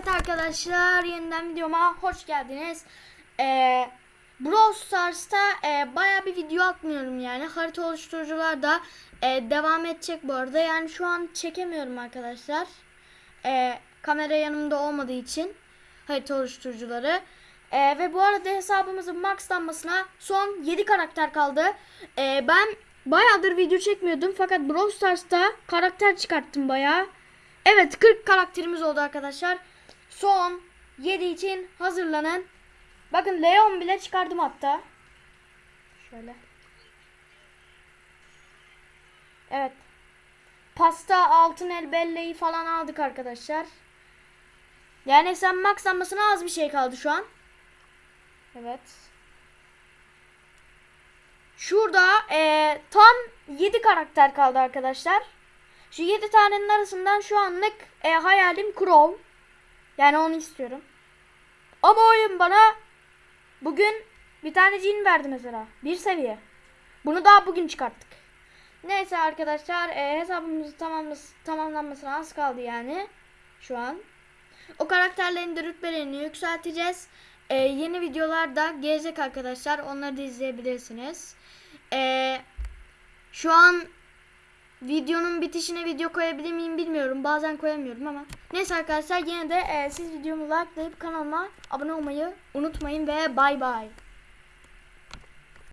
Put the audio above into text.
Evet arkadaşlar yeniden videoma hoş geldiniz. Ee, Brawl Stars'ta e, baya bir video atmıyorum yani. Harita oluşturucular da e, devam edecek bu arada. Yani şu an çekemiyorum arkadaşlar. E, kamera yanımda olmadığı için harita oluşturucuları. E, ve bu arada hesabımızın maxlanmasına son 7 karakter kaldı. E, ben bayağıdır video çekmiyordum fakat Brawl Stars'ta karakter çıkarttım bayağı. Evet 40 karakterimiz oldu arkadaşlar. Son 7 için hazırlanın. Bakın Leon bile çıkardım hatta. Şöyle. Evet. Pasta, altın el belleği falan aldık arkadaşlar. Yani sen maxlanmasına az bir şey kaldı şu an. Evet. Şurada eee, tam 7 karakter kaldı arkadaşlar. Şu 7 tanenin arasından şu anlık e, hayalim Crow. Yani onu istiyorum. Ama oyun bana bugün bir tane cin verdi mesela. Bir seviye. Bunu daha bugün çıkarttık. Neyse arkadaşlar e, hesabımızı tamamlas tamamlanmasına az kaldı yani. Şu an. O karakterlerin de rütbelerini yükselteceğiz. E, yeni videolar da gelecek arkadaşlar. Onları da izleyebilirsiniz. E, şu an videonun bitişine video koyabilir miyim bilmiyorum. Bazen koyamıyorum ama. Neyse arkadaşlar yine de e, siz videomu likelayıp kanalıma abone olmayı unutmayın ve bay bay.